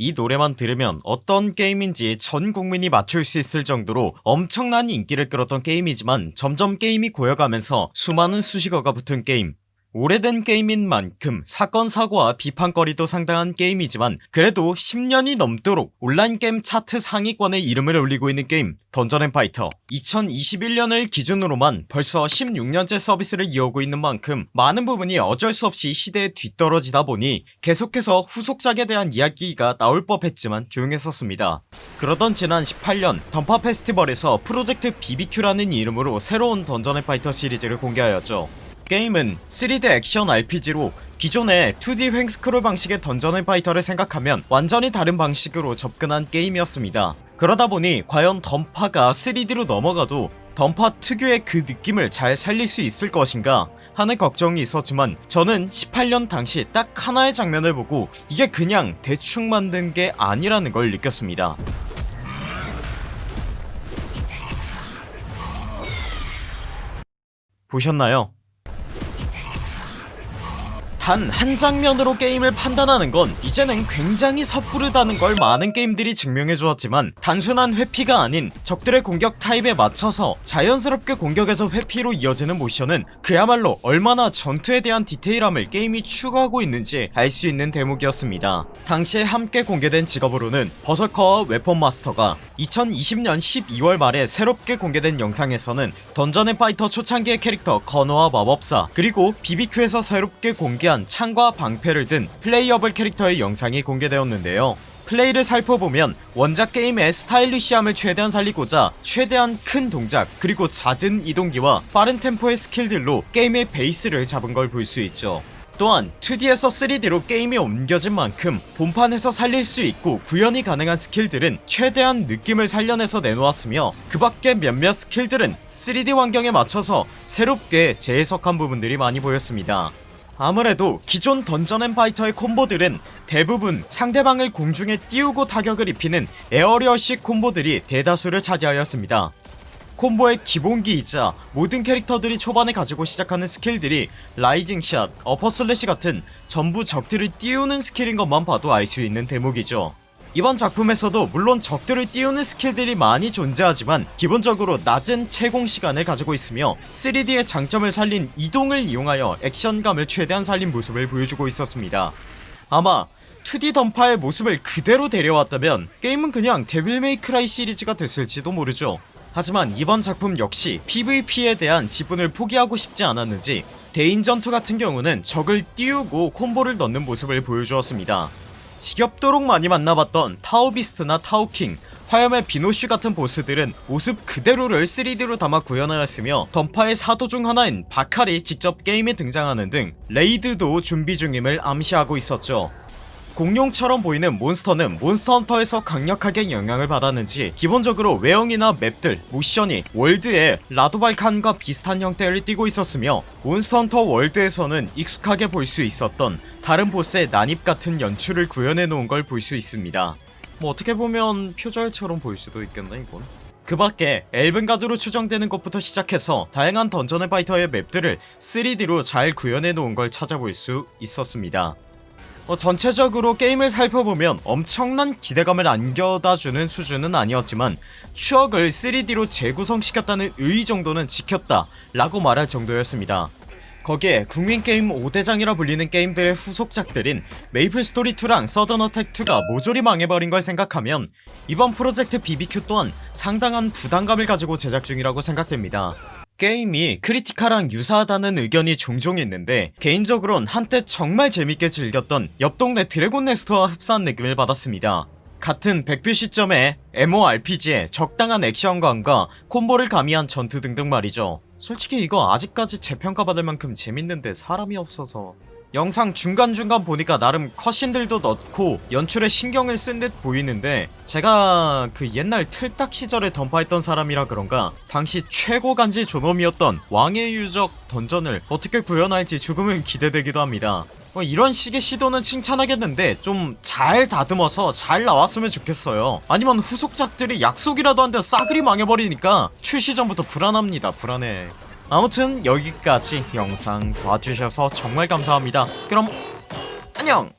이 노래만 들으면 어떤 게임인지 전 국민이 맞출 수 있을 정도로 엄청난 인기를 끌었던 게임이지만 점점 게임이 고여가면서 수많은 수식어가 붙은 게임 오래된 게임인 만큼 사건 사고와 비판거리도 상당한 게임이지만 그래도 10년이 넘도록 온라인 게임 차트 상위권에 이름을 올리고 있는 게임 던전앤파이터. 2021년을 기준으로만 벌써 16년째 서비스를 이어오고 있는 만큼 많은 부분이 어쩔 수 없이 시대에 뒤떨어지다 보니 계속해서 후속작에 대한 이야기가 나올 법했지만 조용했었습니다. 그러던 지난 18년 던파 페스티벌에서 프로젝트 BBQ라는 이름으로 새로운 던전앤파이터 시리즈를 공개하였죠 게임은 3D 액션 RPG로 기존의 2D 횡스크롤 방식의 던전앤 파이터를 생각하면 완전히 다른 방식으로 접근한 게임이었습니다 그러다보니 과연 던파가 3D로 넘어가도 던파 특유의 그 느낌을 잘 살릴 수 있을 것인가 하는 걱정이 있었지만 저는 18년 당시 딱 하나의 장면을 보고 이게 그냥 대충 만든 게 아니라는 걸 느꼈습니다 보셨나요? 단 한 장면으로 게임을 판단하는 건 이제는 굉장히 섣부르다는 걸 많은 게임들이 증명해 주었지만 단순한 회피가 아닌 적들의 공격 타입에 맞춰서 자연스럽게 공격에서 회피로 이어지는 모션은 그야말로 얼마나 전투에 대한 디테일함을 게임이 추구하고 있는지 알 수 있는 대목이었습니다. 당시에 함께 공개된 직업으로는 버서커와 웨폰 마스터가 2020년 12월 말에 새롭게 공개된 영상에서는 던전앤파이터 초창기의 캐릭터 거너와 마법사 그리고 BBQ에서 새롭게 공개한 창과 방패를 든 playable 캐릭터의 영상이 공개되었는데요. 플레이를 살펴보면 원작 게임의 스타일리시함을 최대한 살리고자 최대한 큰 동작 그리고 잦은 이동기와 빠른 템포의 스킬들로 게임의 베이스를 잡은 걸 볼 수 있죠. 또한 2D에서 3D로 게임이 옮겨진 만큼 본판에서 살릴 수 있고 구현이 가능한 스킬들은 최대한 느낌을 살려내서 내놓았으며 그 밖에 몇몇 스킬들은 3D 환경에 맞춰서 새롭게 재해석한 부분들이 많이 보였습니다 아무래도 기존 던전앤파이터의 콤보들은 대부분 상대방을 공중에 띄우고 타격을 입히는 aerial식 콤보들이 대다수를 차지하였습니다. 콤보의 기본기이자 모든 캐릭터들이 초반에 가지고 시작하는 스킬들이 라이징샷, 어퍼슬래시 같은 전부 적들을 띄우는 스킬인 것만 봐도 알 수 있는 대목이죠 이번 작품에서도 물론 적들을 띄우는 스킬들이 많이 존재하지만 기본적으로 낮은 체공 시간을 가지고 있으며 3D의 장점을 살린 이동을 이용하여 액션감을 최대한 살린 모습을 보여주고 있었습니다. 아마 2D 던파의 모습을 그대로 데려왔다면 게임은 그냥 데빌메이크라이 시리즈가 됐을지도 모르죠. 하지만 이번 작품 역시 PVP에 대한 지분을 포기하고 싶지 않았는지 대인 전투 같은 경우는 적을 띄우고 콤보를 넣는 모습을 보여주었습니다 지겹도록 많이 만나봤던 타우비스트나 타우킹 화염의 비노슈 같은 보스들은 모습 그대로를 3D로 담아 구현하였으며 던파의 사도 중 하나인 바칼이 직접 게임에 등장하는 등 레이드도 준비 중임을 암시하고 있었죠 공룡처럼 보이는 몬스터는 몬스터헌터에서 강력하게 영향을 받았는지 기본적으로 외형이나 맵들, 모션이 월드의 라도발칸과 비슷한 형태를 띠고 있었으며 몬스터헌터 월드에서는 익숙하게 볼 수 있었던 다른 보스의 난입같은 연출을 구현해놓은 걸 볼 수 있습니다. 뭐 어떻게 보면 표절처럼 보일 수도 있겠네 이건. 그 밖에 엘븐가드로 추정되는 것부터 시작해서 다양한 던전앤파이터의 맵들을 3D로 잘 구현해 놓은 걸 찾아볼 수 있었습니다 어, 전체적으로 게임을 살펴보면 엄청난 기대감을 안겨다주는 수준은 아니었지만 추억을 3D로 재구성시켰다는 의의 정도는 지켰다 라고 말할 정도였습니다. 거기에 국민게임 5대장이라 불리는 게임들의 후속작들인 메이플스토리2랑 서든어택2가 모조리 망해버린 걸 생각하면 이번 프로젝트 BBQ 또한 상당한 부담감을 가지고 제작 중이라고 생각됩니다 게임이 크리티카랑 유사하다는 의견이 종종 있는데 개인적으론 한때 정말 재밌게 즐겼던 옆동네 드래곤네스트와 흡사한 느낌을 받았습니다. 같은 백뷰 시점에 MORPG의 적당한 액션감과 콤보를 가미한 전투 등등 말이죠. 솔직히 이거 아직까지 재평가받을 만큼 재밌는데 사람이 없어서 영상 중간중간 보니까 나름 컷신들도 넣고 연출에 신경을 쓴 듯 보이는데 제가 그 옛날 틀딱 시절에 던파했던 사람이라 그런가 당시 최고 간지 존엄이었던 왕의 유적 던전을 어떻게 구현할지 조금은 기대되기도 합니다. 뭐 이런 식의 시도는 칭찬하겠는데 좀 잘 다듬어서 잘 나왔으면 좋겠어요. 아니면 후속작들이 약속이라도 한데 싸그리 망해버리니까 출시 전부터 불안합니다 불안해 아무튼 여기까지 영상 봐주셔서 정말 감사합니다. 그럼 안녕